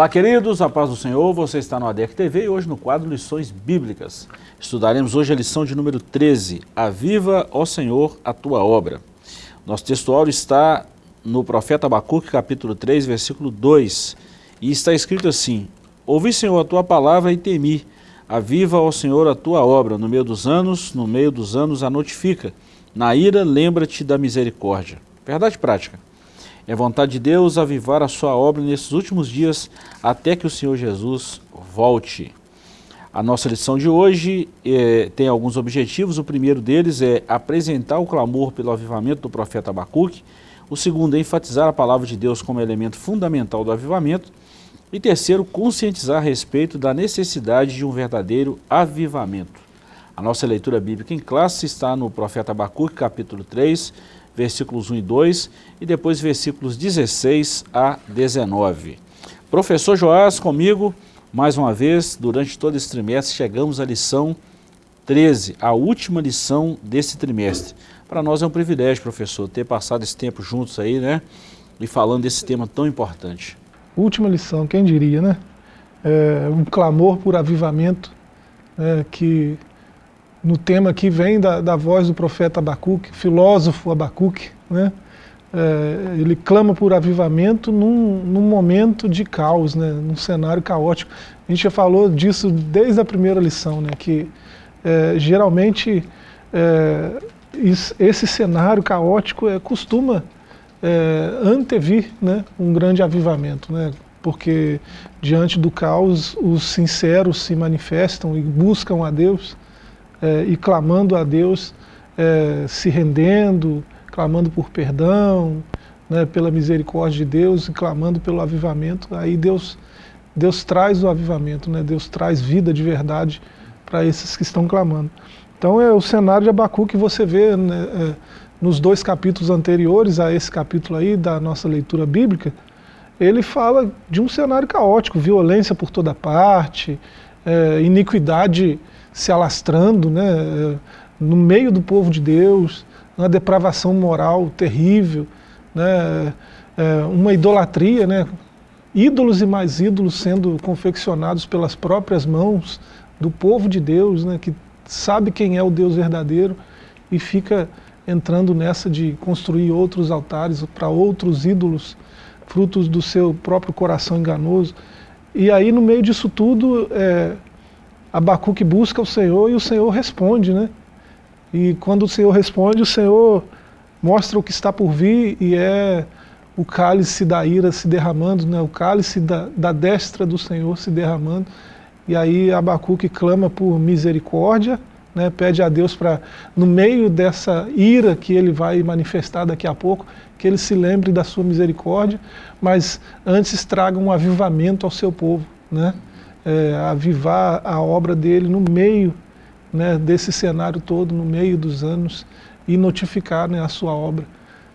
Olá queridos, a paz do Senhor, você está no ADEC TV e hoje no quadro Lições Bíblicas. Estudaremos hoje a lição de número 13, Aviva, ó Senhor, a Tua Obra. Nosso textual está no profeta Abacuque, capítulo 3, versículo 2, e está escrito assim, Ouvi, Senhor, a Tua palavra e temi, aviva, ó Senhor, a Tua obra, no meio dos anos, no meio dos anos a notifica, na ira lembra-te da misericórdia. Verdade prática. É vontade de Deus avivar a sua obra nesses últimos dias até que o Senhor Jesus volte. A nossa lição de hoje é, tem alguns objetivos. O primeiro deles é apresentar o clamor pelo avivamento do profeta Abacuque. O segundo é enfatizar a palavra de Deus como elemento fundamental do avivamento. E terceiro, conscientizar a respeito da necessidade de um verdadeiro avivamento. A nossa leitura bíblica em classe está no profeta Abacuque, capítulo 3, versículos 1 e 2, e depois versículos 16 a 19. Professor Joás, comigo, mais uma vez, durante todo esse trimestre, chegamos à lição 13, a última lição desse trimestre. Para nós é um privilégio, professor, ter passado esse tempo juntos aí, né? E falando desse tema tão importante. Última lição, quem diria, né? É um clamor por avivamento, é, que no tema que vem da, da voz do profeta Abacuque, filósofo Abacuque, né? É, ele clama por avivamento num, num, momento de caos, né? num cenário caótico. A gente já falou disso desde a primeira lição, né? que é, geralmente é, esse cenário caótico é, costuma é, antevir né? um grande avivamento, né? porque diante do caos os sinceros se manifestam e buscam a Deus, é, e clamando a Deus, é, se rendendo, clamando por perdão, né, pela misericórdia de Deus e clamando pelo avivamento, aí Deus, Deus traz o avivamento, né, Deus traz vida de verdade para esses que estão clamando. Então é o cenário de Abacu que você vê né, é, nos dois capítulos anteriores a esse capítulo aí da nossa leitura bíblica, ele fala de um cenário caótico, violência por toda parte, é, iniquidade se alastrando né, no meio do povo de Deus, uma depravação moral terrível, né, é, uma idolatria, né, ídolos e mais ídolos sendo confeccionados pelas próprias mãos do povo de Deus, né, que sabe quem é o Deus verdadeiro e fica entrando nessa de construir outros altares para outros ídolos, frutos do seu próprio coração enganoso. E aí no meio disso tudo, é, Abacuque busca o Senhor e o Senhor responde, né? E quando o Senhor responde, o Senhor mostra o que está por vir e é o cálice da ira se derramando, né? o cálice da, da destra do Senhor se derramando. E aí Abacuque clama por misericórdia, né? pede a Deus para, no meio dessa ira que ele vai manifestar daqui a pouco, que ele se lembre da sua misericórdia, mas antes traga um avivamento ao seu povo. Né? É, avivar a obra dele no meio né, desse cenário todo, no meio dos anos, e notificar né, a sua obra.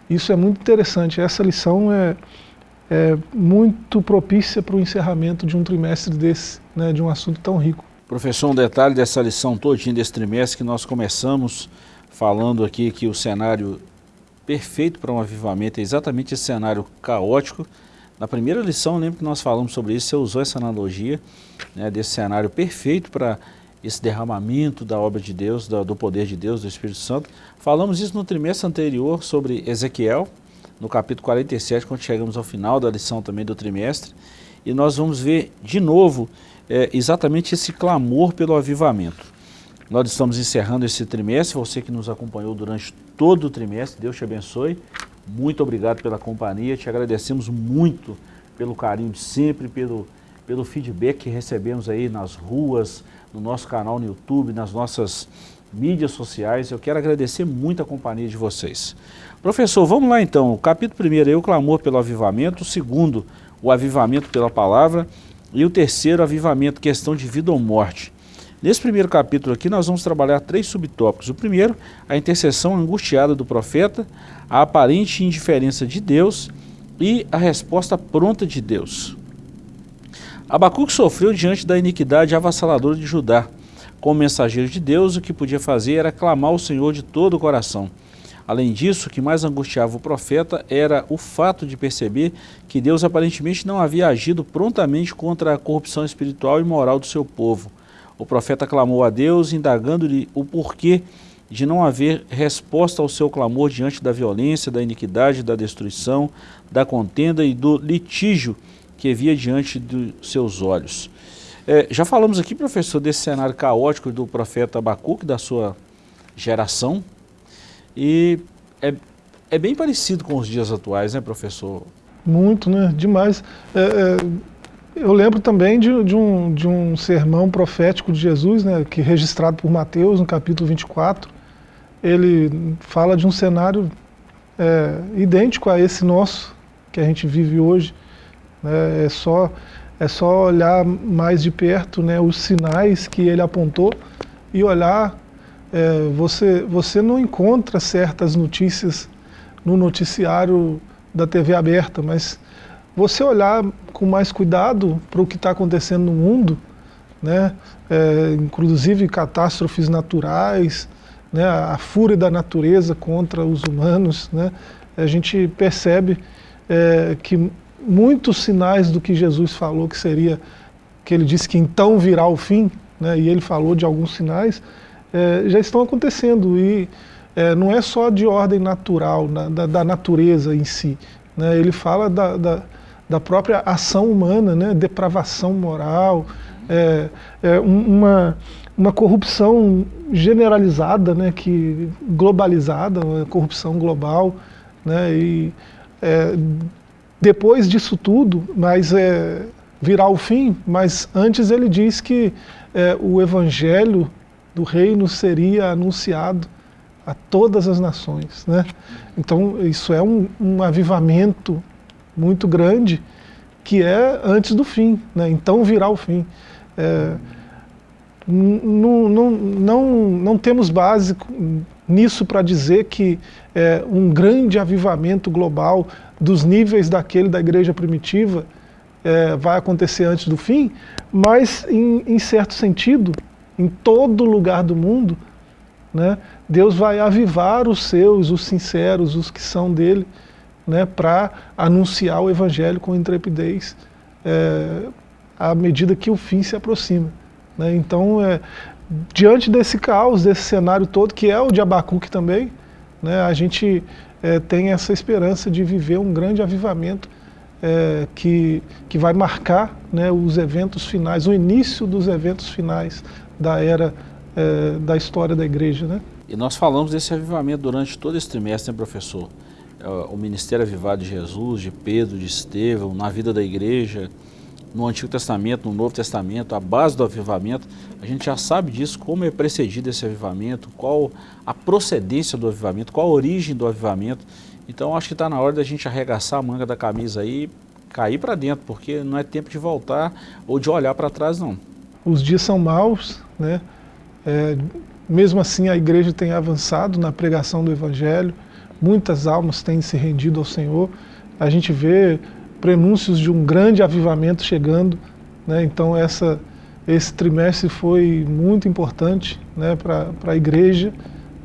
Isso é muito interessante, essa lição é, é muito propícia para o encerramento de um trimestre desse, né, de um assunto tão rico. Professor, um detalhe dessa lição todinha desse trimestre que nós começamos falando aqui que o cenário perfeito para um avivamento é exatamente esse cenário caótico, na primeira lição, lembro que nós falamos sobre isso, você usou essa analogia né, desse cenário perfeito para esse derramamento da obra de Deus, do, do, poder de Deus, do Espírito Santo. Falamos isso no trimestre anterior sobre Ezequiel, no capítulo 47, quando chegamos ao final da lição também do trimestre. E nós vamos ver de novo é, exatamente esse clamor pelo avivamento. Nós estamos encerrando esse trimestre, você que nos acompanhou durante todo o trimestre, Deus te abençoe. Muito obrigado pela companhia, te agradecemos muito pelo carinho de sempre, pelo, pelo feedback que recebemos aí nas ruas, no nosso canal no YouTube, nas nossas mídias sociais. Eu quero agradecer muito a companhia de vocês. Professor, vamos lá então. O capítulo primeiro é o clamor pelo avivamento, o segundo, o avivamento pela palavra, e o terceiro, avivamento, questão de vida ou morte. Nesse primeiro capítulo aqui nós vamos trabalhar três subtópicos. O primeiro, a intercessão angustiada do profeta, a aparente indiferença de Deus e a resposta pronta de Deus. Abacuque sofreu diante da iniquidade avassaladora de Judá. Como mensageiro de Deus, o que podia fazer era clamar ao Senhor de todo o coração. Além disso, o que mais angustiava o profeta era o fato de perceber que Deus aparentemente não havia agido prontamente contra a corrupção espiritual e moral do seu povo. O profeta clamou a Deus, indagando-lhe o porquê de não haver resposta ao seu clamor diante da violência, da iniquidade, da destruição, da contenda e do litígio que via diante dos seus olhos. É, já falamos aqui, professor, desse cenário caótico do profeta Abacuque, da sua geração, e é, é bem parecido com os dias atuais, né, professor? Muito, né? Demais. É, é, eu lembro também de, de, um, de um sermão profético de Jesus, né, que registrado por Mateus, no capítulo 24, ele fala de um cenário é, idêntico a esse nosso, que a gente vive hoje. Né? É, só, é só olhar mais de perto né, os sinais que ele apontou e olhar é, você, você não encontra certas notícias no noticiário da TV aberta, mas você olhar com mais cuidado para o que está acontecendo no mundo, né, é, inclusive catástrofes naturais, né, a fúria da natureza contra os humanos, né, a gente percebe é, que muitos sinais do que Jesus falou que seria, que ele disse que então virá o fim, né, e ele falou de alguns sinais, é, já estão acontecendo e é, não é só de ordem natural, na, da, da, natureza em si. Né? Ele fala da, da, da, própria ação humana, né? depravação moral, é, é uma, uma corrupção generalizada, né? que, globalizada, uma corrupção global. Né? E, é, depois disso tudo, mas é, virá o fim, mas antes ele diz que é, o evangelho do reino seria anunciado a todas as nações. Né? Então isso é um, um avivamento muito grande que é antes do fim, né? então virá o fim. É, não, não, não, não temos base nisso para dizer que é, um grande avivamento global dos níveis daquele da igreja primitiva é, vai acontecer antes do fim, mas em, em certo sentido em todo lugar do mundo, né, Deus vai avivar os seus, os sinceros, os que são dele, né, para anunciar o evangelho com intrepidez é, à medida que o fim se aproxima. Né? Então, é, diante desse caos, desse cenário todo, que é o de Abacuque também, né, a gente é, tem essa esperança de viver um grande avivamento é, que, que vai marcar né, os eventos finais, o início dos eventos finais da era é, da história da igreja. Né? E nós falamos desse avivamento durante todo esse trimestre, né, professor? É, o ministério avivado de Jesus, de Pedro, de Estevão, na vida da igreja, no Antigo Testamento, no Novo Testamento, a base do avivamento, a gente já sabe disso, como é precedido esse avivamento, qual a procedência do avivamento, qual a origem do avivamento. Então acho que está na hora da gente arregaçar a manga da camisa aí, cair para dentro, porque não é tempo de voltar ou de olhar para trás não. Os dias são maus, né? É, mesmo assim a igreja tem avançado na pregação do evangelho, muitas almas têm se rendido ao Senhor, a gente vê prenúncios de um grande avivamento chegando, né? então essa, esse trimestre foi muito importante né, para a igreja,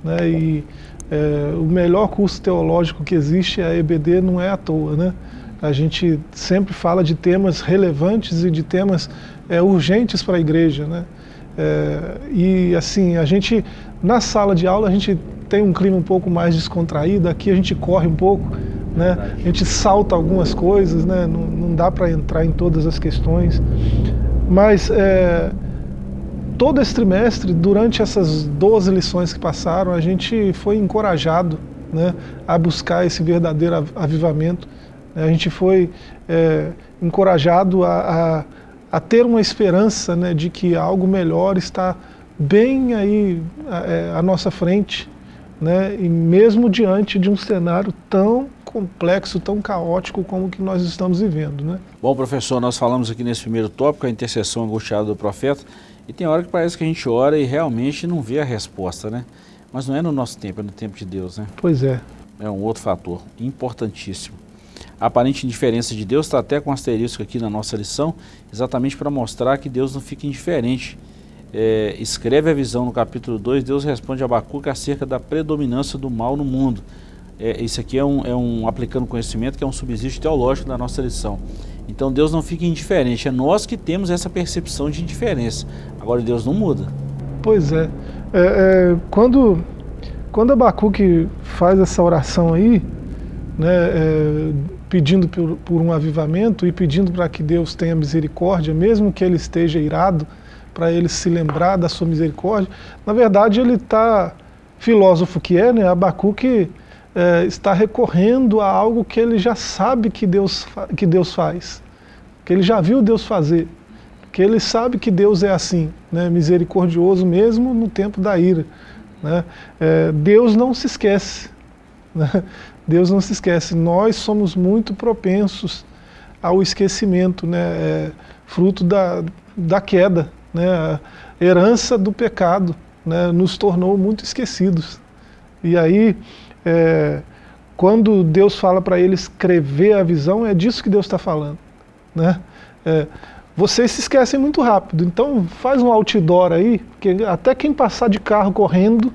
né? e é, o melhor curso teológico que existe, a EBD, não é à toa. Né? A gente sempre fala de temas relevantes e de temas é, urgentes para a igreja. Né? É, e assim, a gente, na sala de aula, a gente tem um clima um pouco mais descontraído, aqui a gente corre um pouco, né? a gente salta algumas coisas, né? não, não dá para entrar em todas as questões. Mas é, todo esse trimestre, durante essas 12 lições que passaram, a gente foi encorajado né, a buscar esse verdadeiro avivamento. A gente foi é, encorajado a, a a ter uma esperança né, de que algo melhor está bem aí é, à nossa frente, né, e mesmo diante de um cenário tão complexo, tão caótico como o que nós estamos vivendo. Né? Bom, professor, nós falamos aqui nesse primeiro tópico, a intercessão angustiada do profeta, e tem hora que parece que a gente ora e realmente não vê a resposta, né? Mas não é no nosso tempo, é no tempo de Deus, né? Pois é. É um outro fator importantíssimo. A aparente indiferença de Deus está até com um asterisco aqui na nossa lição, exatamente para mostrar que Deus não fica indiferente é, escreve a visão no capítulo 2, Deus responde a Abacuque acerca da predominância do mal no mundo. É, isso aqui é um, é um, aplicando conhecimento, que é um subsídio teológico da nossa lição. Então Deus não fica indiferente, é nós que temos essa percepção de indiferença. Agora Deus não muda. Pois é. é, é quando, quando Abacuque faz essa oração aí, né, é, pedindo por, por, um avivamento e pedindo para que Deus tenha misericórdia, mesmo que ele esteja irado, para ele se lembrar da sua misericórdia, na verdade ele está, filósofo que é, né, Abacuque é, está recorrendo a algo que ele já sabe que Deus, que Deus faz, que ele já viu Deus fazer, que ele sabe que Deus é assim, né, misericordioso mesmo no tempo da ira. Né? É, Deus não se esquece, né? Deus não se esquece, nós somos muito propensos ao esquecimento, né? É, fruto da, da queda, né? a herança do pecado né? nos tornou muito esquecidos. E aí, é, quando Deus fala para ele escrever a visão, é disso que Deus está falando. Né? É, vocês se esquecem muito rápido, então faz um outdoor aí, que até quem passar de carro correndo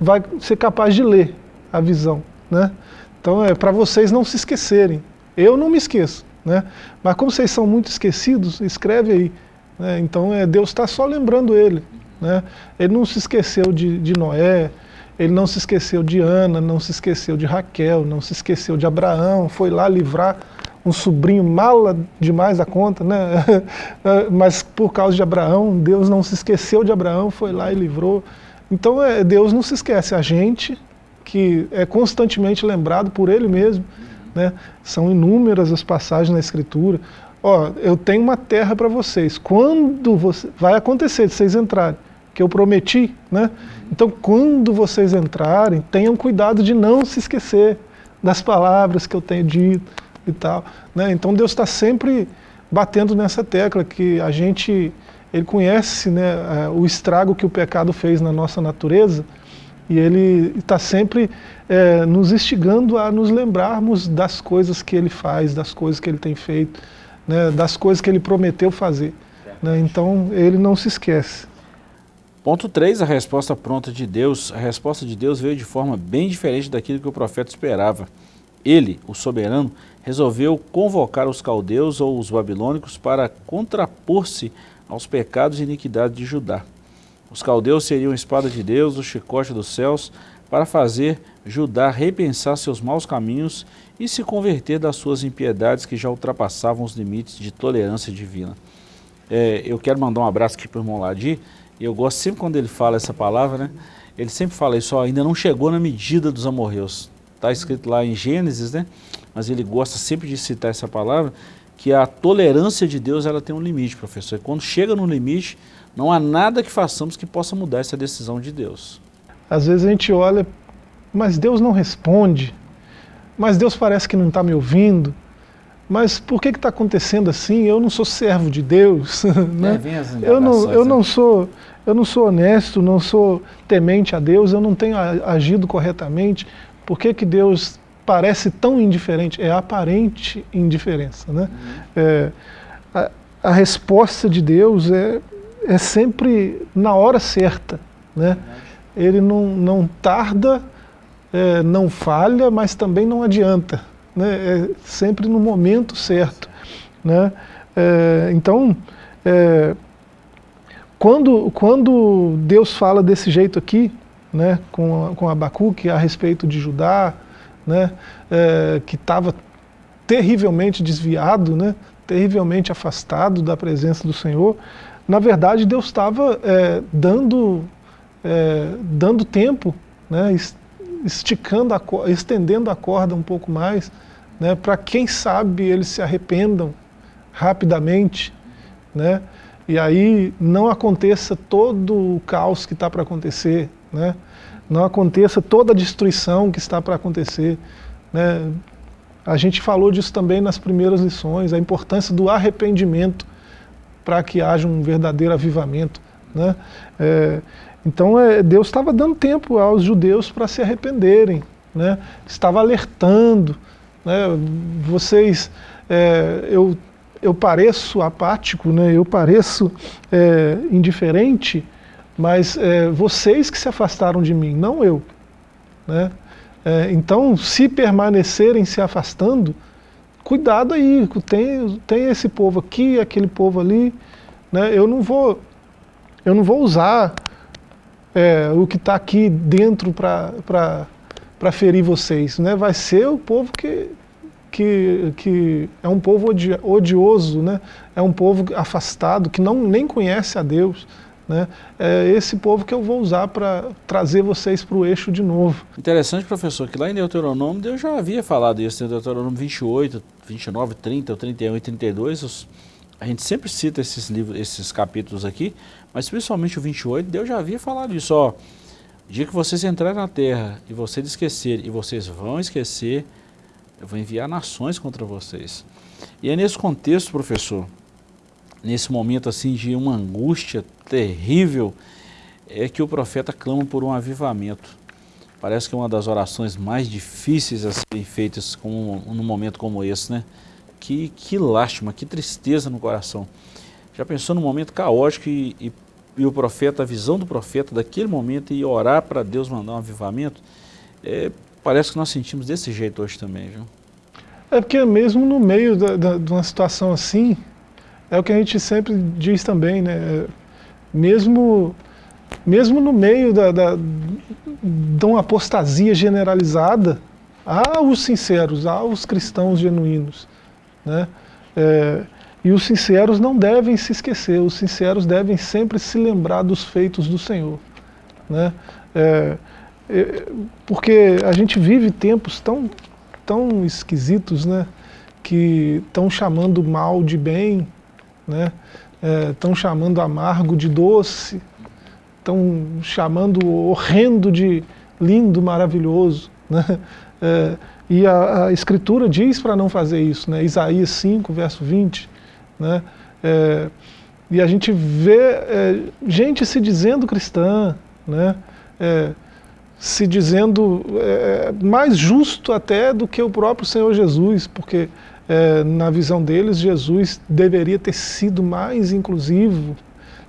vai ser capaz de ler a visão. Né? Então é para vocês não se esquecerem. Eu não me esqueço, né? mas como vocês são muito esquecidos, escreve aí. Né? Então é, Deus está só lembrando ele. Né? Ele não se esqueceu de, de Noé, ele não se esqueceu de Ana, não se esqueceu de Raquel, não se esqueceu de Abraão, foi lá livrar um sobrinho mala demais da conta, né? mas por causa de Abraão, Deus não se esqueceu de Abraão, foi lá e livrou. Então é, Deus não se esquece, a gente que é constantemente lembrado por Ele mesmo, né? são inúmeras as passagens na Escritura. Ó, eu tenho uma terra para vocês, quando você, vai acontecer de vocês entrarem, que eu prometi, né? Então, quando vocês entrarem, tenham cuidado de não se esquecer das palavras que eu tenho dito e tal. Né? Então, Deus está sempre batendo nessa tecla que a gente, ele conhece né, é, o estrago que o pecado fez na nossa natureza e ele está sempre é, nos instigando a nos lembrarmos das coisas que ele faz, das coisas que ele tem feito, né, das coisas que ele prometeu fazer. Né? Então, ele não se esquece. Ponto 3, a resposta pronta de Deus. A resposta de Deus veio de forma bem diferente daquilo que o profeta esperava. Ele, o soberano, resolveu convocar os caldeus ou os babilônicos para contrapor-se aos pecados e iniquidades de Judá. Os caldeus seriam a espada de Deus, o chicote dos céus, para fazer Judá repensar seus maus caminhos e se converter das suas impiedades que já ultrapassavam os limites de tolerância divina. É, eu quero mandar um abraço aqui para o irmão Ladi, e eu gosto sempre quando ele fala essa palavra, né? Ele sempre fala isso, ó, ainda não chegou na medida dos amorreus. Está escrito lá em Gênesis, né? Mas ele gosta sempre de citar essa palavra, que a tolerância de Deus ela tem um limite, professor. E quando chega no limite, não há nada que façamos que possa mudar essa decisão de Deus. Às vezes a gente olha, mas Deus não responde, mas Deus parece que não está me ouvindo, mas por que está acontecendo assim? Eu não sou servo de Deus, né? É, eu, não, eu não né? sou eu não sou honesto, não sou temente a Deus, eu não tenho agido corretamente, por que, que Deus parece tão indiferente? É aparente indiferença. Né? Uhum. É, a, a, resposta de Deus é, é sempre na hora certa. Né? Ele não, não tarda, é, não falha, mas também não adianta. Né? É sempre no momento certo. Né? É, então, é, quando, quando Deus fala desse jeito aqui, né, com, com Abacuque a respeito de Judá, né, é, que estava terrivelmente desviado, né, terrivelmente afastado da presença do Senhor, na verdade Deus estava é, dando, é, dando tempo, né, esticando a, estendendo a corda um pouco mais, né, para quem sabe eles se arrependam rapidamente, né, e aí não aconteça todo o caos que está para acontecer, né? não aconteça toda a destruição que está para acontecer. Né? A gente falou disso também nas primeiras lições, a importância do arrependimento para que haja um verdadeiro avivamento. Né? É, então é, Deus estava dando tempo aos judeus para se arrependerem, né? estava alertando. Né? Vocês, é, eu eu pareço apático, né? eu pareço é, indiferente, mas é, vocês que se afastaram de mim, não eu. Né? É, então, se permanecerem se afastando, cuidado aí, tem, tem esse povo aqui, aquele povo ali, né? eu não vou eu não vou usar é, o que está aqui dentro para ferir vocês, né? vai ser o povo que, que, que é um povo odioso, né? é um povo afastado, que não, nem conhece a Deus. Né? É esse povo que eu vou usar para trazer vocês para o eixo de novo. Interessante, professor, que lá em Deuteronômio Deus já havia falado isso, em Deuteronômio 28, 29, 30, 31 e 32, os, a gente sempre cita esses livros, esses capítulos aqui, mas principalmente o 28, Deus já havia falado isso, ó, dia que vocês entrarem na terra e vocês esquecerem, e vocês vão esquecer, eu vou enviar nações contra vocês. E é nesse contexto, professor, nesse momento assim de uma angústia terrível, é que o profeta clama por um avivamento. Parece que é uma das orações mais difíceis a serem feitas com, num momento como esse, né? Que, que lástima, que tristeza no coração. Já pensou num momento caótico e, e, e o profeta, a visão do profeta daquele momento e orar para Deus mandar um avivamento? É, parece que nós sentimos desse jeito hoje também, viu? É porque mesmo no meio da, da, de uma situação assim, é o que a gente sempre diz também, né? Mesmo, mesmo no meio da, da, de uma apostasia generalizada, há os sinceros, há os cristãos genuínos. Né? É, e os sinceros não devem se esquecer, os sinceros devem sempre se lembrar dos feitos do Senhor. Né? É, é, porque a gente vive tempos tão, tão esquisitos, né? que estão chamando mal de bem, né? Estão é, chamando amargo de doce, estão chamando horrendo de lindo, maravilhoso. Né? É, e a, a, Escritura diz para não fazer isso, né? Isaías 5, verso 20. Né? É, e a gente vê é, gente se dizendo cristã, né? É, se dizendo é, mais justo até do que o próprio Senhor Jesus, porque é, na visão deles, Jesus deveria ter sido mais inclusivo,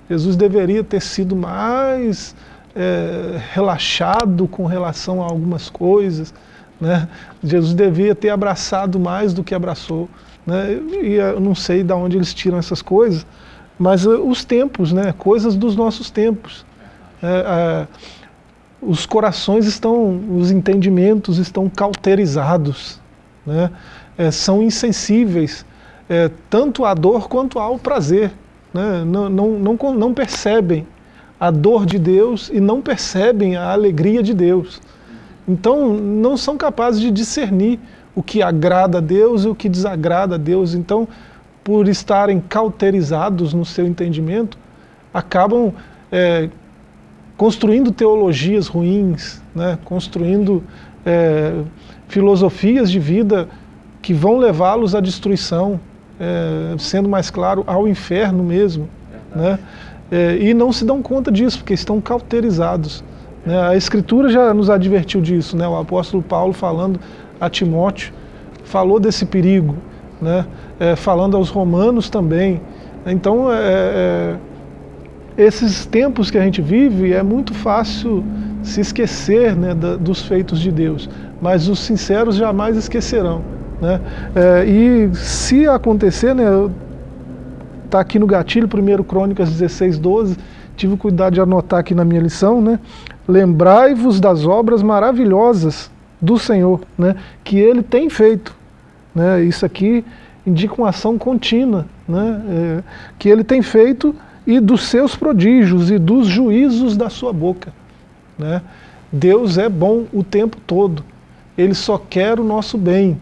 Jesus deveria ter sido mais é, relaxado com relação a algumas coisas, né? Jesus devia ter abraçado mais do que abraçou. Né? E eu não sei de onde eles tiram essas coisas, mas uh, os tempos, né? coisas dos nossos tempos. É, é, os corações estão, os entendimentos estão cauterizados. Né? É, são insensíveis é, tanto à dor quanto ao prazer. Né? Não, não, não, não percebem a dor de Deus e não percebem a alegria de Deus. Então não são capazes de discernir o que agrada a Deus e o que desagrada a Deus. Então, por estarem cauterizados no seu entendimento, acabam é, construindo teologias ruins, né? construindo é, filosofias de vida que vão levá-los à destruição, é, sendo mais claro, ao inferno mesmo. Né? É, e não se dão conta disso, porque estão cauterizados. Né? A Escritura já nos advertiu disso, né? o apóstolo Paulo falando a Timóteo, falou desse perigo, né? É, falando aos romanos também. Então, é, é, esses tempos que a gente vive, é muito fácil se esquecer né, da, dos feitos de Deus, mas os sinceros jamais esquecerão. Né? É, e se acontecer, né, tá aqui no gatilho, 1 Crônicas 16, 12, tive cuidado de anotar aqui na minha lição, né? Lembrai-vos das obras maravilhosas do Senhor, né? Que Ele tem feito. Né? Isso aqui indica uma ação contínua, né? É, que Ele tem feito e dos seus prodígios e dos juízos da sua boca. Né? Deus é bom o tempo todo. Ele só quer o nosso bem.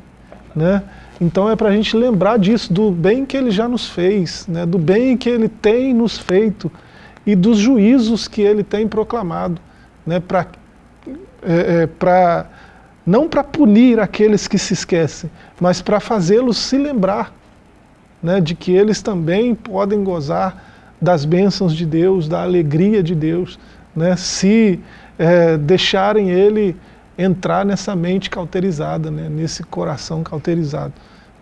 Né? Então é para a gente lembrar disso, do bem que ele já nos fez, né? do bem que ele tem nos feito e dos juízos que ele tem proclamado, né? pra, é, é, pra, não para punir aqueles que se esquecem, mas para fazê-los se lembrar né? de que eles também podem gozar das bênçãos de Deus, da alegria de Deus, né? se é, deixarem ele entrar nessa mente cauterizada, né, nesse coração cauterizado.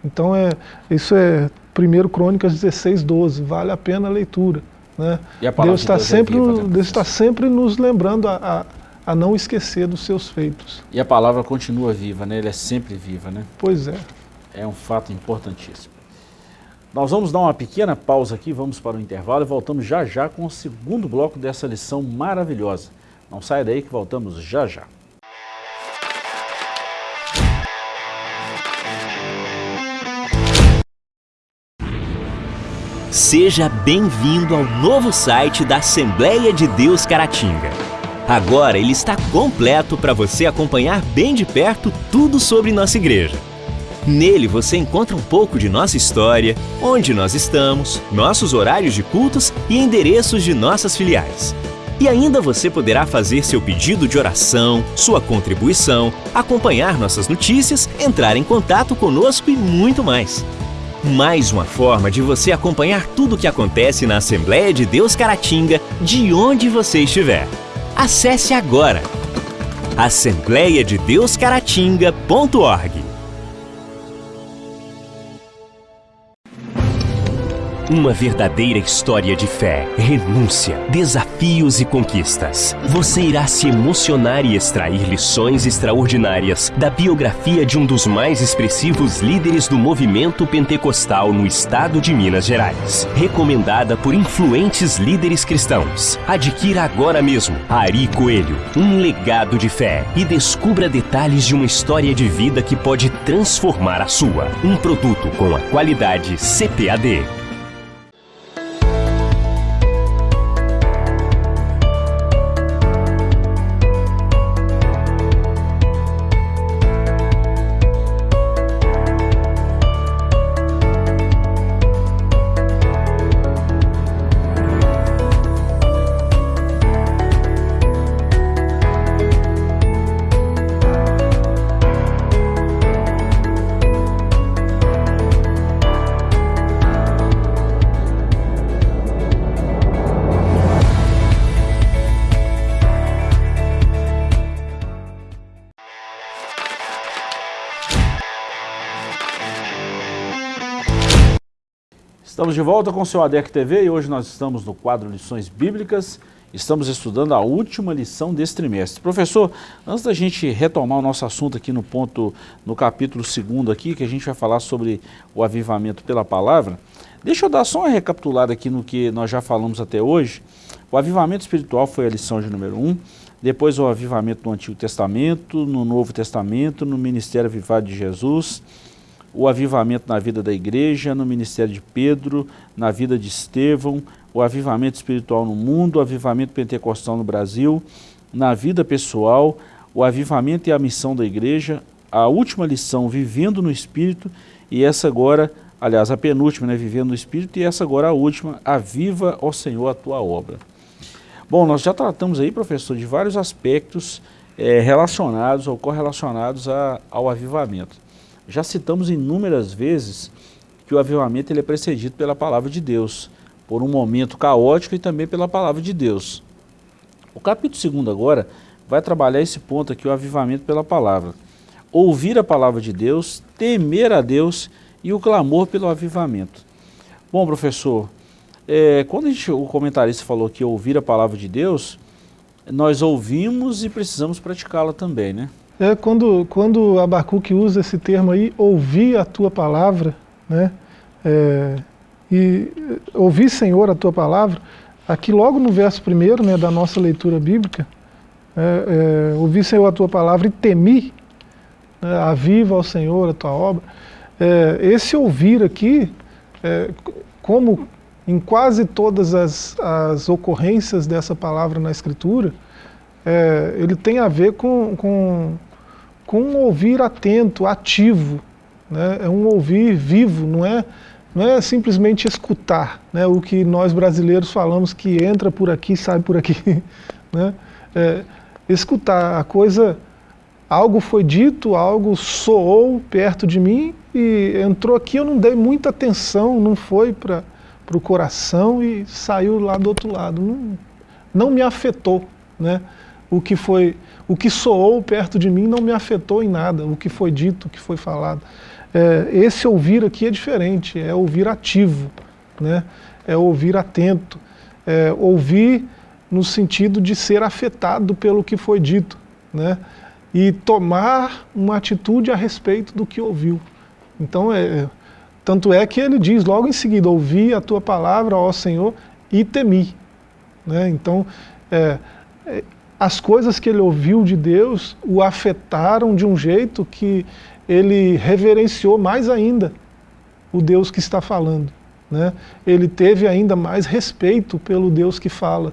Então é, isso é 1 Crônicas 16, 12, vale a pena a leitura. Né? Deus está de sempre, é né, Deus está sempre nos lembrando a, a, a, não esquecer dos seus feitos. E a palavra continua viva, né? Ela é sempre viva, né? Pois é. É um fato importantíssimo. Nós vamos dar uma pequena pausa aqui, vamos para o intervalo e voltamos já já com o segundo bloco dessa lição maravilhosa. Não saia daí que voltamos já já. Seja bem-vindo ao novo site da Assembleia de Deus Caratinga. Agora ele está completo para você acompanhar bem de perto tudo sobre nossa igreja. Nele você encontra um pouco de nossa história, onde nós estamos, nossos horários de cultos e endereços de nossas filiais. E ainda você poderá fazer seu pedido de oração, sua contribuição, acompanhar nossas notícias, entrar em contato conosco e muito mais. Mais uma forma de você acompanhar tudo o que acontece na Assembleia de Deus Caratinga, de onde você estiver. Acesse agora assembleiadedeuscaratinga.org Uma verdadeira história de fé, renúncia, desafios e conquistas. Você irá se emocionar e extrair lições extraordinárias da biografia de um dos mais expressivos líderes do movimento pentecostal no estado de Minas Gerais. Recomendada por influentes líderes cristãos. Adquira agora mesmo Ari Coelho, um legado de fé e descubra detalhes de uma história de vida que pode transformar a sua. Um produto com a qualidade CPAD. Estamos de volta com o seu ADEC TV e hoje nós estamos no quadro Lições Bíblicas. Estamos estudando a última lição desse trimestre. Professor, antes da gente retomar o nosso assunto aqui no ponto, no capítulo 2 aqui, que a gente vai falar sobre o avivamento pela palavra, deixa eu dar só uma recapitulada aqui no que nós já falamos até hoje. O avivamento espiritual foi a lição de número 1, um, depois o avivamento no Antigo Testamento, no Novo Testamento, no Ministério Avivado de Jesus, o avivamento na vida da igreja, no ministério de Pedro, na vida de Estevão, o avivamento espiritual no mundo, o avivamento pentecostal no Brasil, na vida pessoal, o avivamento e a missão da igreja, a última lição, vivendo no Espírito, e essa agora, aliás, a penúltima, né, vivendo no Espírito, e essa agora a última, aviva, ó Senhor, a tua obra. Bom, nós já tratamos aí, professor, de vários aspectos é, relacionados ou correlacionados a, ao avivamento. Já citamos inúmeras vezes que o avivamento ele é precedido pela palavra de Deus, por um momento caótico e também pela palavra de Deus. O capítulo 2 agora vai trabalhar esse ponto aqui, o avivamento pela palavra. Ouvir a palavra de Deus, temer a Deus e o clamor pelo avivamento. Bom, professor, é, quando gente, o comentarista falou que ouvir a palavra de Deus, nós ouvimos e precisamos praticá-la também, né? É, quando, quando Abacuque usa esse termo aí, ouvir a tua palavra, né? É, e ouvir, Senhor, a tua palavra, aqui logo no verso primeiro né, da nossa leitura bíblica, é, é, ouvir, Senhor, a tua palavra e temi, né, aviva ao Senhor a tua obra. É, esse ouvir aqui, é, como em quase todas as, as ocorrências dessa palavra na Escritura, é, ele tem a ver com, com com um ouvir atento, ativo, né? é um ouvir vivo, não é, não é simplesmente escutar, né? o que nós brasileiros falamos que entra por aqui, sai por aqui. Né? É, escutar, a coisa, algo foi dito, algo soou perto de mim e entrou aqui, eu não dei muita atenção, não foi para o coração e saiu lá do outro lado, não, não me afetou. Né? O que foi o que soou perto de mim não me afetou em nada, o que foi dito, o que foi falado. é, esse ouvir aqui é diferente, é ouvir ativo, né? é ouvir atento, é ouvir no sentido de ser afetado pelo que foi dito, né? e tomar uma atitude a respeito do que ouviu. Então, é, tanto é que ele diz logo em seguida, ouvi a tua palavra, ó Senhor, e temi. Né? Então, é, é, as coisas que ele ouviu de Deus o afetaram de um jeito que ele reverenciou mais ainda o Deus que está falando. Né? Ele teve ainda mais respeito pelo Deus que fala,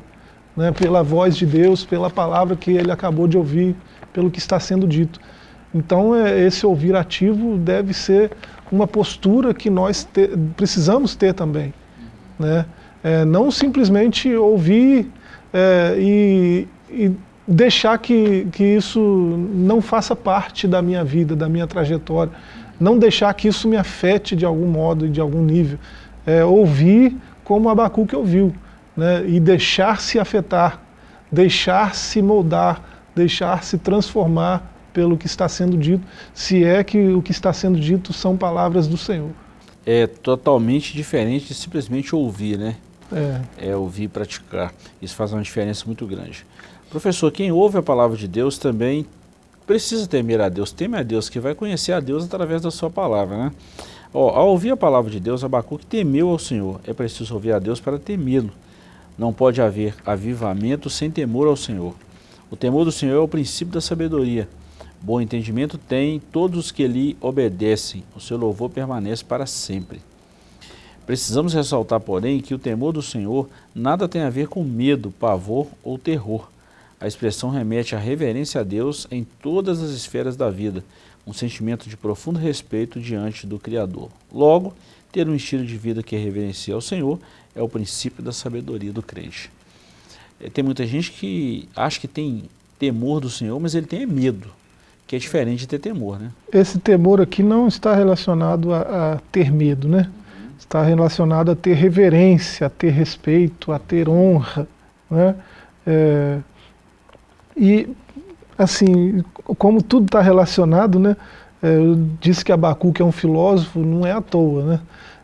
né? pela voz de Deus, pela palavra que ele acabou de ouvir, pelo que está sendo dito. Então é, esse ouvir ativo deve ser uma postura que nós te, precisamos ter também. Né? É, não simplesmente ouvir é, e, e, deixar que, que isso não faça parte da minha vida, da minha trajetória. Não deixar que isso me afete de algum modo, de algum nível. É, ouvir como Abacuque ouviu. Né? E deixar-se afetar, deixar-se moldar, deixar-se transformar pelo que está sendo dito, se é que o que está sendo dito são palavras do Senhor. É totalmente diferente de simplesmente ouvir, né? É. é ouvir e praticar. Isso faz uma diferença muito grande. Professor, quem ouve a palavra de Deus também precisa temer a Deus, teme a Deus, que vai conhecer a Deus através da sua palavra, né? Ó, ao ouvir a palavra de Deus, Abacuque temeu ao Senhor. É preciso ouvir a Deus para temê-lo. Não pode haver avivamento sem temor ao Senhor. O temor do Senhor é o princípio da sabedoria. Bom entendimento tem todos os que lhe obedecem. O seu louvor permanece para sempre. Precisamos ressaltar, porém, que o temor do Senhor nada tem a ver com medo, pavor ou terror. A expressão remete à reverência a Deus em todas as esferas da vida, um sentimento de profundo respeito diante do Criador. Logo, ter um estilo de vida que reverencia ao Senhor é o princípio da sabedoria do crente. É, tem muita gente que acha que tem temor do Senhor, mas ele tem medo, que é diferente de ter temor, né? Esse temor aqui não está relacionado a, a ter medo, né? Está relacionado a ter reverência, a ter respeito, a ter honra, né? É, e assim, como tudo está relacionado, né? É, eu disse que Abacuque é um filósofo, não é à toa, né?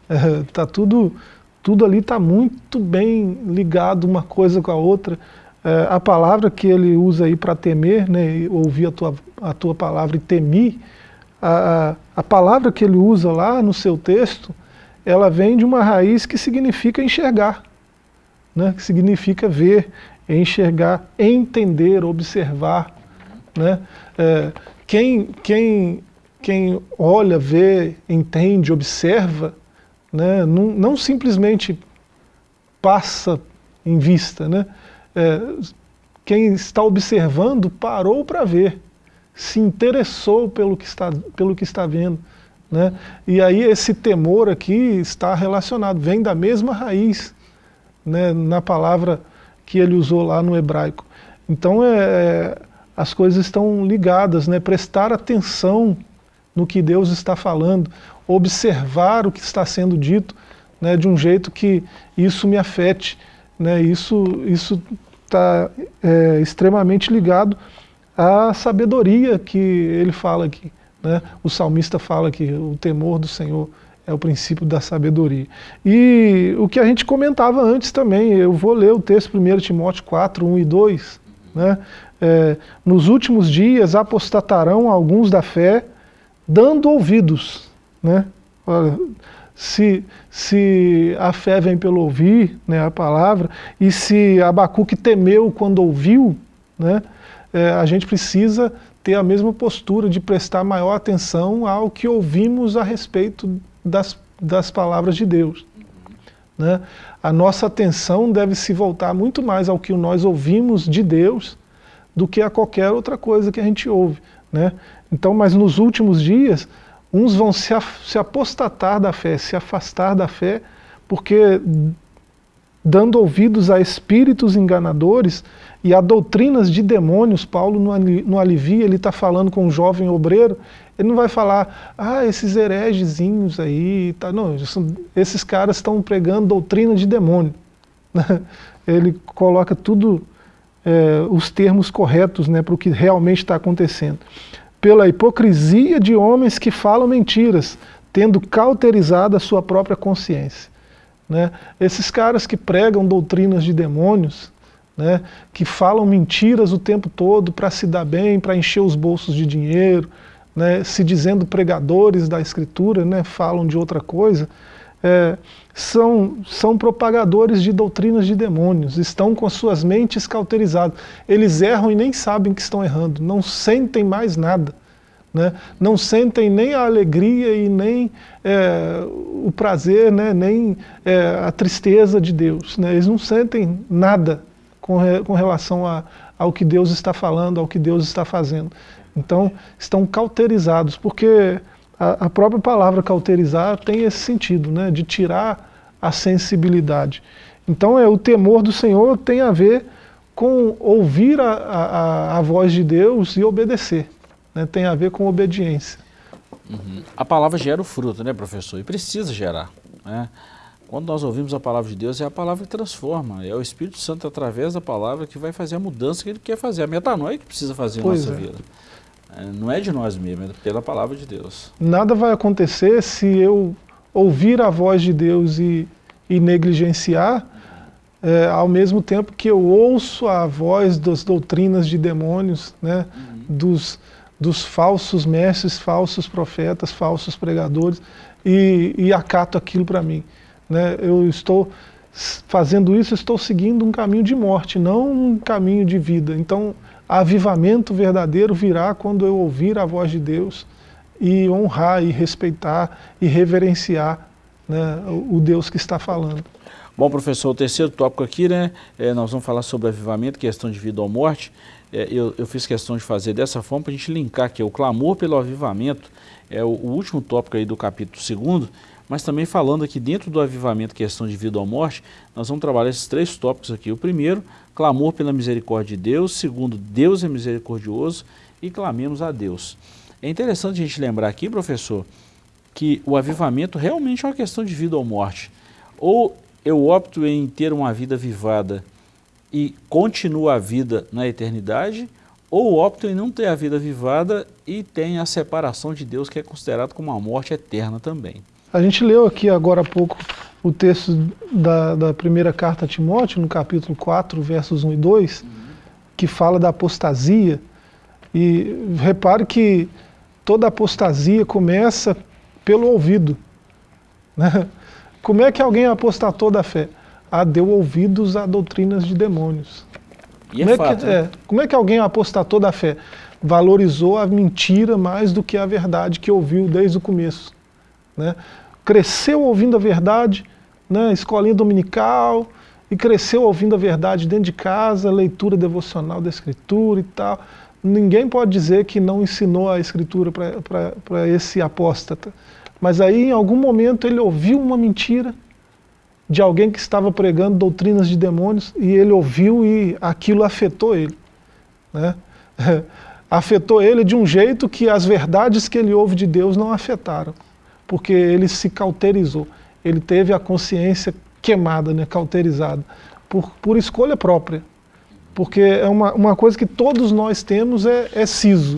É, tá tudo, tudo ali está muito bem ligado uma coisa com a outra. É, a palavra que ele usa aí para temer, né, ouvir a tua, a tua palavra e temi, a, a palavra que ele usa lá no seu texto, ela vem de uma raiz que significa enxergar, né, que significa ver, enxergar, entender, observar, né? É, quem, quem, quem olha, vê, entende, observa, né? não, não simplesmente passa em vista. Né? É, quem está observando parou para ver, se interessou pelo que está, pelo que está vendo. Né? E aí esse temor aqui está relacionado, vem da mesma raiz né, na palavra que ele usou lá no hebraico. Então é, as coisas estão ligadas, né? prestar atenção no que Deus está falando, observar o que está sendo dito né, de um jeito que isso me afete. Né? Isso está é, extremamente ligado à sabedoria que ele fala aqui. Né? O salmista fala que o temor do Senhor é o princípio da sabedoria. E o que a gente comentava antes também, eu vou ler o texto 1 Timóteo 4, 1 e 2, né? é, nos últimos dias apostatarão alguns da fé, dando ouvidos. Né? Se, se a fé vem pelo ouvir, né, a palavra, e se Abacuque temeu quando ouviu, né, é, a gente precisa ter a mesma postura de prestar maior atenção ao que ouvimos a respeito das, das palavras de Deus. Né? A nossa atenção deve se voltar muito mais ao que nós ouvimos de Deus do que a qualquer outra coisa que a gente ouve. Né? Então, mas nos últimos dias, uns vão se, se apostatar da fé, se afastar da fé, porque dando ouvidos a espíritos enganadores e a doutrinas de demônios, Paulo no, no Alivia, ele está falando com um jovem obreiro, ele não vai falar, ah, esses heregezinhos aí, tá, não, esses caras estão pregando doutrina de demônio. ele coloca tudo é, os termos corretos né, para o que realmente está acontecendo. pela hipocrisia de homens que falam mentiras, tendo cauterizado a sua própria consciência. Né? Esses caras que pregam doutrinas de demônios, né, que falam mentiras o tempo todo para se dar bem, para encher os bolsos de dinheiro, né, se dizendo pregadores da escritura, né, falam de outra coisa, é, são, são propagadores de doutrinas de demônios, estão com suas mentes cauterizadas. Eles erram e nem sabem que estão errando, não sentem mais nada. Né? Não sentem nem a alegria e nem é, o prazer, né? nem é, a tristeza de Deus. Né? Eles não sentem nada com, re, com relação a, ao que Deus está falando, ao que Deus está fazendo. Então, estão cauterizados, porque a, a própria palavra cauterizar tem esse sentido, né? de tirar a sensibilidade. Então, é, o temor do Senhor tem a ver com ouvir a, a, a voz de Deus e obedecer né, tem a ver com obediência. Uhum. A palavra gera o fruto, né, professor? E precisa gerar. Né? Quando nós ouvimos a palavra de Deus, é a palavra que transforma. É o Espírito Santo, através da palavra, que vai fazer a mudança que ele quer fazer. A metanoia que precisa fazer pois na nossa é. vida. É, não é de nós mesmos, é pela palavra de Deus. Nada vai acontecer se eu ouvir a voz de Deus e, e negligenciar, é, ao mesmo tempo que eu ouço a voz das doutrinas de demônios, né, uhum. dos dos falsos mestres, falsos profetas, falsos pregadores e, e acato aquilo para mim. Né? Eu estou fazendo isso, estou seguindo um caminho de morte, não um caminho de vida. Então, avivamento verdadeiro virá quando eu ouvir a voz de Deus e honrar e respeitar e reverenciar né, o Deus que está falando. Bom, professor, o terceiro tópico aqui, né, é, nós vamos falar sobre avivamento, questão de vida ou morte é, eu, eu, fiz questão de fazer dessa forma para a gente linkar que o clamor pelo avivamento é o, o, último tópico aí do capítulo 2 mas também falando aqui dentro do avivamento, questão de vida ou morte, nós vamos trabalhar esses três tópicos aqui. O primeiro, clamor pela misericórdia de Deus. Segundo, Deus é misericordioso e clamemos a Deus. É interessante a gente lembrar aqui, professor, que o avivamento realmente é uma questão de vida ou morte. Ou eu opto em ter uma vida vivada e continua a vida na eternidade, ou opta em não ter a vida vivada e tem a separação de Deus, que é considerado como uma morte eterna também. A gente leu aqui agora há pouco o texto da, da primeira carta a Timóteo, no capítulo 4, versos 1 e 2, uhum. que fala da apostasia. E repare que toda apostasia começa pelo ouvido. Né? Como é que alguém apostatou da fé? ah, deu ouvidos a doutrinas de demônios. E é como é, fato, que, né? é, como é que alguém apostatou da fé? Valorizou a mentira mais do que a verdade que ouviu desde o começo. Né? Cresceu ouvindo a verdade, né? escolinha dominical, e cresceu ouvindo a verdade dentro de casa, leitura devocional da escritura e tal. Ninguém pode dizer que não ensinou a escritura para esse apóstata. Mas aí, em algum momento, ele ouviu uma mentira, de alguém que estava pregando doutrinas de demônios e ele ouviu e aquilo afetou ele. Né? afetou ele de um jeito que as verdades que ele ouve de Deus não afetaram, porque ele se cauterizou, ele teve a consciência queimada, né, cauterizada, por, por escolha própria. Porque é uma, uma coisa que todos nós temos é, é siso.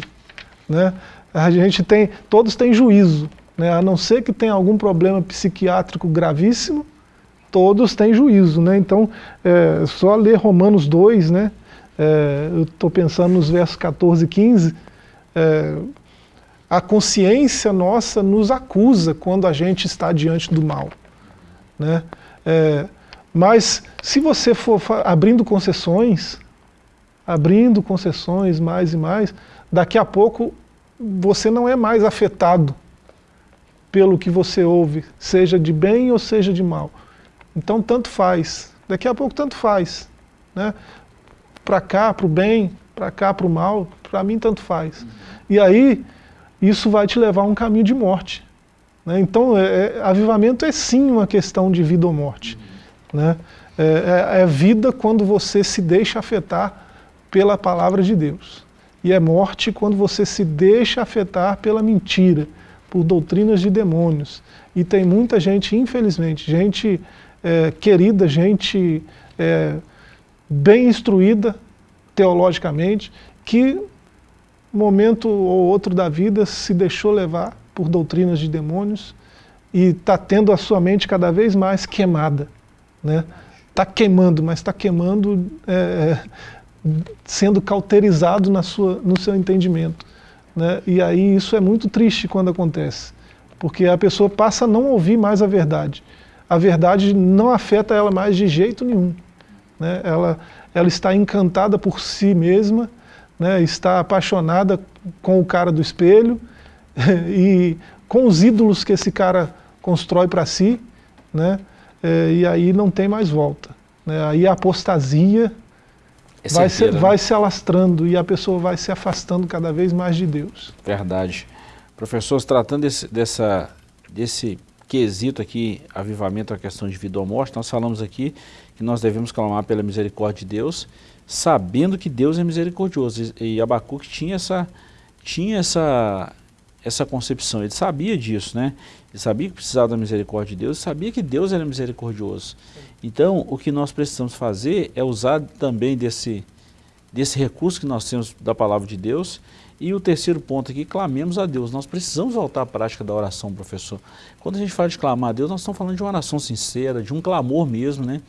Né? A gente tem, todos têm juízo, né? a não ser que tenha algum problema psiquiátrico gravíssimo, todos têm juízo, né? Então, é, só ler Romanos 2, né? É, eu estou pensando nos versos 14 e 15, é, a consciência nossa nos acusa quando a gente está diante do mal. Né? É, mas se você for abrindo concessões, abrindo concessões mais e mais, daqui a pouco você não é mais afetado pelo que você ouve, seja de bem ou seja de mal. Então tanto faz. Daqui a pouco tanto faz. Né? Para cá, para o bem, para cá, para o mal, para mim tanto faz. E aí, isso vai te levar a um caminho de morte. Né? Então, é, é, avivamento é sim uma questão de vida ou morte. Uhum. Né? É, é, é vida quando você se deixa afetar pela palavra de Deus. E é morte quando você se deixa afetar pela mentira, por doutrinas de demônios. E tem muita gente, infelizmente, gente é, querida, gente é, bem instruída teologicamente, que momento ou outro da vida, se deixou levar por doutrinas de demônios e está tendo a sua mente cada vez mais queimada. Né? Está queimando, mas está queimando é, sendo cauterizado na sua, no seu entendimento. Né? E aí isso é muito triste quando acontece, porque a pessoa passa a não ouvir mais a verdade. A verdade não afeta ela mais de jeito nenhum. Né? Ela, ela está encantada por si mesma, né? está apaixonada com o cara do espelho e com os ídolos que esse cara constrói para si, né? É, e aí não tem mais volta. Né? Aí a apostasia é vai, se, né? vai se alastrando e a pessoa vai se afastando cada vez mais de Deus. Verdade. Professores, tratando desse, dessa, desse quesito aqui, avivamento, a questão de vida ou morte, nós falamos aqui que nós devemos clamar pela misericórdia de Deus, sabendo que Deus é misericordioso. E, Abacuque tinha essa, tinha essa, essa concepção, ele sabia disso, né? Ele sabia que precisava da misericórdia de Deus, sabia que Deus era misericordioso. Então, o que nós precisamos fazer é usar também desse, desse recurso que nós temos da palavra de Deus. E o terceiro ponto aqui, clamemos a Deus. Nós precisamos voltar à prática da oração, professor. Quando a gente fala de clamar a Deus, nós estamos falando de uma oração sincera, de um clamor mesmo, né?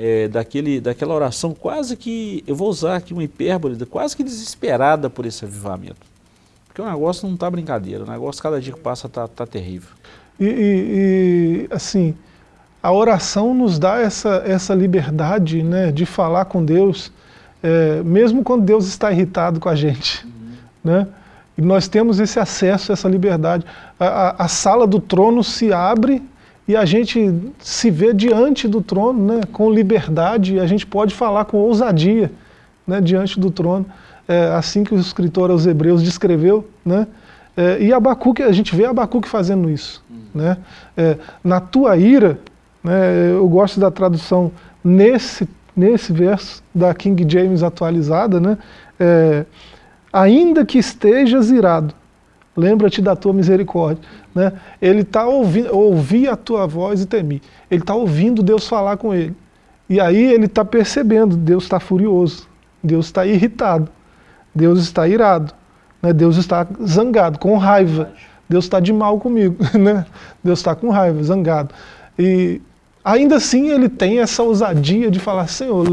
É, daquele, daquela oração quase que, eu vou usar aqui uma hipérbole, quase que desesperada por esse avivamento. Porque o negócio não está brincadeira, o negócio cada dia que passa está tá terrível. E, e, e, assim, a oração nos dá essa, essa liberdade né, de falar com Deus, é, mesmo quando Deus está irritado com a gente. Uhum. Né? E nós temos esse acesso, essa liberdade. A, a, a, sala do trono se abre e a gente se vê diante do trono né, com liberdade, e a gente pode falar com ousadia né, diante do trono, é, assim que o escritor aos hebreus descreveu, né, é, e Abacuque, a gente vê Abacuque fazendo isso. Uhum. Né, é, na tua ira, né, eu gosto da tradução nesse, nesse verso da King James atualizada, né, é, ainda que estejas irado, lembra-te da tua misericórdia. Né? Ele está ouvindo, ouvi a tua voz e temi. Ele está ouvindo Deus falar com ele. E aí ele está percebendo, Deus está furioso, Deus está irritado, Deus está irado, né? Deus está zangado, com raiva. Deus está de mal comigo, né? Deus está com raiva, zangado. E ainda assim ele tem essa ousadia de falar, Senhor,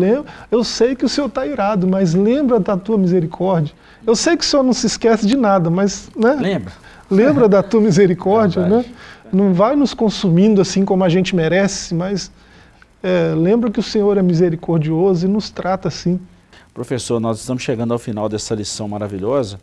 eu sei que o Senhor está irado, mas lembra da tua misericórdia. Eu sei que o Senhor não se esquece de nada, mas... Né? Lembra. Lembra da tua misericórdia, né? Não vai nos consumindo assim como a gente merece, mas é, lembra que o Senhor é misericordioso e nos trata assim. Professor, nós estamos chegando ao final dessa lição maravilhosa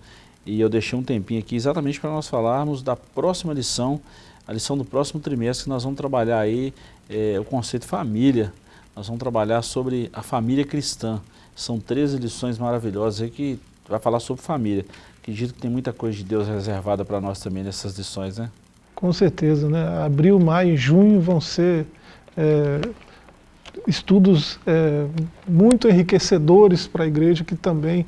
e eu deixei um tempinho aqui exatamente para nós falarmos da próxima lição, a lição do próximo trimestre, que nós vamos trabalhar aí é, o conceito família. Nós vamos trabalhar sobre a família cristã. São 13 lições maravilhosas aí que vai falar sobre família. Acredito que tem muita coisa de Deus reservada para nós também nessas lições, né? Com certeza, né? Abril, maio e junho vão ser é, estudos é, muito enriquecedores para a igreja que também,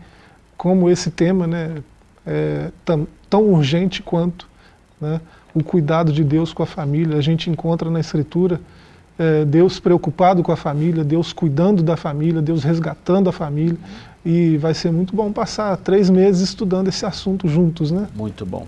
como esse tema, né, é tão, tão urgente quanto, né, o cuidado de Deus com a família. A gente encontra na Escritura é, Deus preocupado com a família, Deus cuidando da família, Deus resgatando a família. E vai ser muito bom passar três meses estudando esse assunto juntos, né? Muito bom.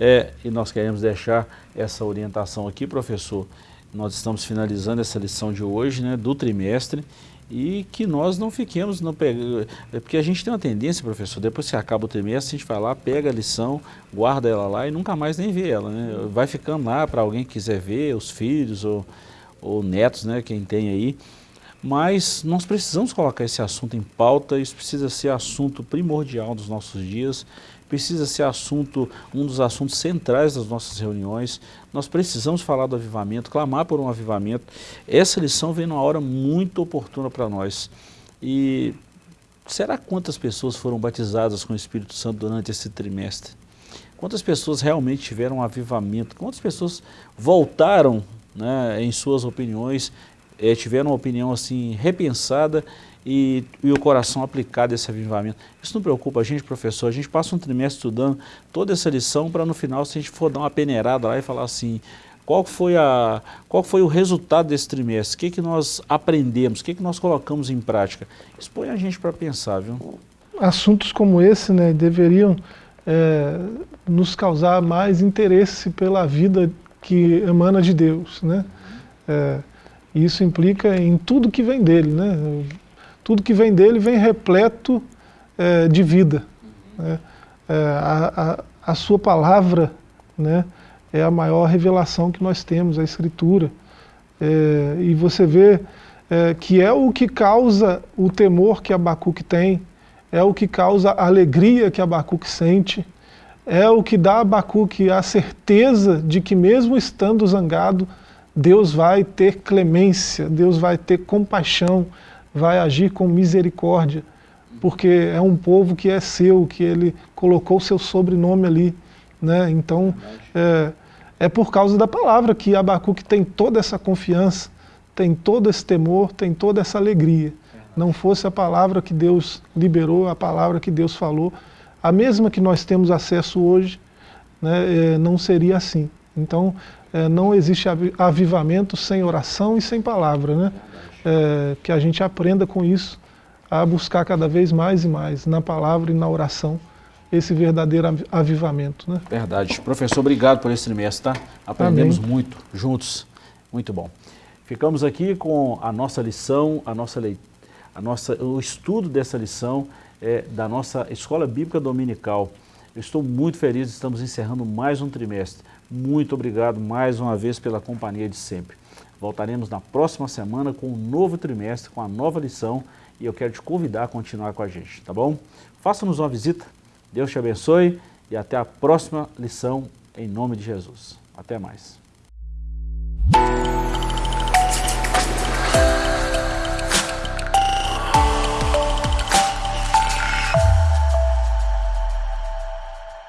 É, e nós queremos deixar essa orientação aqui, professor. Nós estamos finalizando essa lição de hoje, né, do trimestre, e que nós não fiquemos, não pega, é porque a gente tem uma tendência, professor, depois que acaba o trimestre, a gente vai lá, pega a lição, guarda ela lá e nunca mais nem vê ela, né? Vai ficando lá para alguém que quiser ver, os filhos ou, ou netos, né, quem tem aí. Mas nós precisamos colocar esse assunto em pauta, isso precisa ser assunto primordial dos nossos dias, precisa ser assunto, um dos assuntos centrais das nossas reuniões. Nós precisamos falar do avivamento, clamar por um avivamento. Essa lição vem numa hora muito oportuna para nós. E será quantas pessoas foram batizadas com o Espírito Santo durante esse trimestre? Quantas pessoas realmente tiveram um avivamento? Quantas pessoas voltaram né, em suas opiniões, é, tiveram uma opinião assim repensada e, e, o coração aplicado a esse avivamento. Isso não preocupa a gente, professor? A gente passa um trimestre estudando toda essa lição para no final, se a gente for dar uma peneirada lá e falar assim, qual foi, a, qual foi o resultado desse trimestre? O que, que nós aprendemos? O que, que nós colocamos em prática? Isso põe a gente para pensar, viu? assuntos como esse né, deveriam é, nos causar mais interesse pela vida que emana de Deus. Né? É, isso implica em tudo que vem dele. Né? Tudo que vem dele vem repleto é, de vida. Né? É, a, a, a, sua palavra né, é a maior revelação que nós temos, a Escritura. É, e você vê é, que é o que causa o temor que Abacuque tem, é o que causa a alegria que Abacuque sente, é o que dá a Abacuque a certeza de que mesmo estando zangado, Deus vai ter clemência, Deus vai ter compaixão, vai agir com misericórdia, porque é um povo que é seu, que ele colocou seu sobrenome ali. Né? Então, é, é por causa da palavra que Abacuque tem toda essa confiança, tem todo esse temor, tem toda essa alegria. Não fosse a palavra que Deus liberou, a palavra que Deus falou, a mesma que nós temos acesso hoje, né, é, não seria assim. Então, é, não existe avivamento sem oração e sem palavra. Né? É, que a gente aprenda com isso, a buscar cada vez mais e mais, na palavra e na oração, esse verdadeiro avivamento. Né? Verdade. Professor, obrigado por esse trimestre, tá? Aprendemos Amém. muito juntos. Muito bom. Ficamos aqui com a nossa lição, a nossa a nossa, o estudo dessa lição é, da nossa Escola Bíblica Dominical. Eu estou muito feliz, estamos encerrando mais um trimestre. Muito obrigado mais uma vez pela companhia de sempre. Voltaremos na próxima semana com um novo trimestre, com a nova lição e eu quero te convidar a continuar com a gente, tá bom? Faça-nos uma visita, Deus te abençoe e até a próxima lição em nome de Jesus. Até mais.